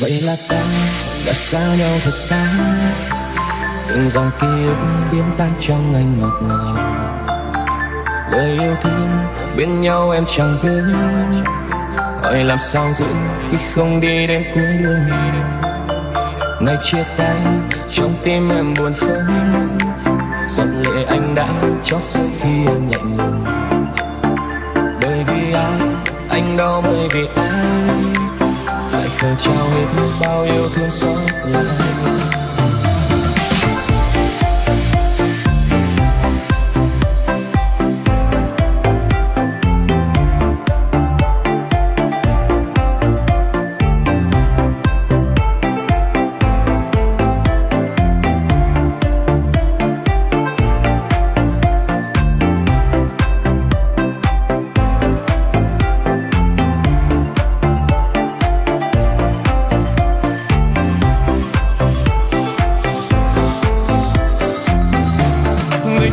vậy là ta đã xa nhau thật xa. Từng dòng ký ức biến tan trong anh ngọt ngào. Lời yêu thương bên nhau em chẳng vướng hỏi làm sao giữ khi không đi đến cuối đường? Ngày chia tay, trong tim em buồn không? Giọt lệ anh đã chót rơi khi em lạnh lùng. Bởi vì ai, anh đau bởi vì ai? Lại trao hết bao yêu thương xót lại.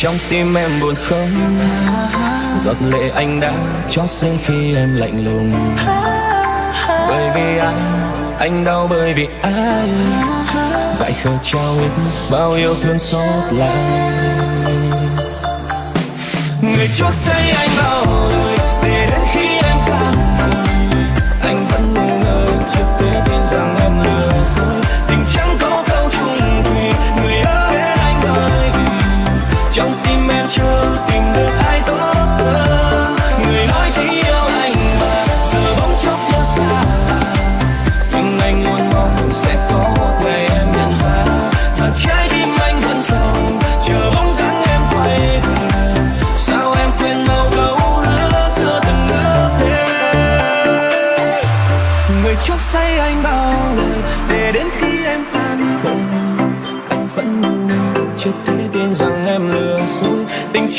trong tim em buồn không? Giọt lệ anh đã chót rơi khi em lạnh lùng. Bởi vì anh anh đau bởi vì ai? Dại khờ trao hết bao yêu thương xót lại. Người chót say anh bao đời chưa tìm được ai tốt hơn.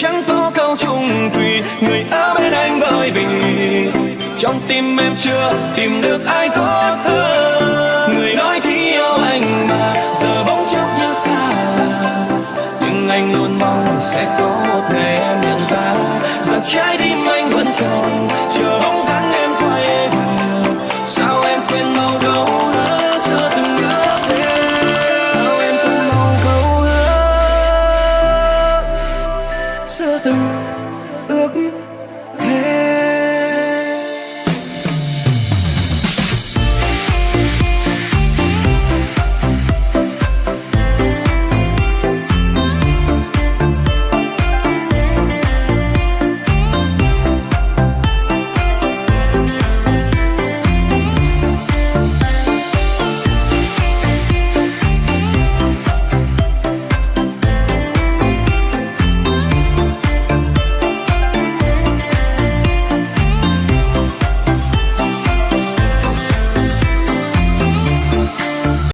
Chẳng có câu chung thủy người ở bên anh bởi vì trong tim em chưa tìm được ai tốt hơn. Người nói chỉ yêu anh mà giờ bỗng chốc như xa. Nhưng anh luôn mong sẽ có một ngày em nhận ra rằng trái tim